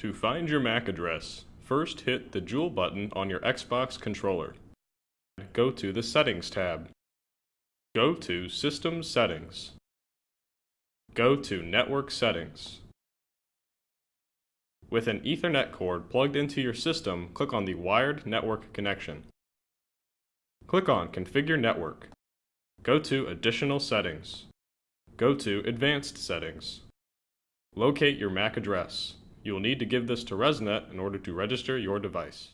To find your MAC address, first hit the jewel button on your Xbox controller. Go to the Settings tab. Go to System Settings. Go to Network Settings. With an Ethernet cord plugged into your system, click on the Wired Network connection. Click on Configure Network. Go to Additional Settings. Go to Advanced Settings. Locate your MAC address. You will need to give this to ResNet in order to register your device.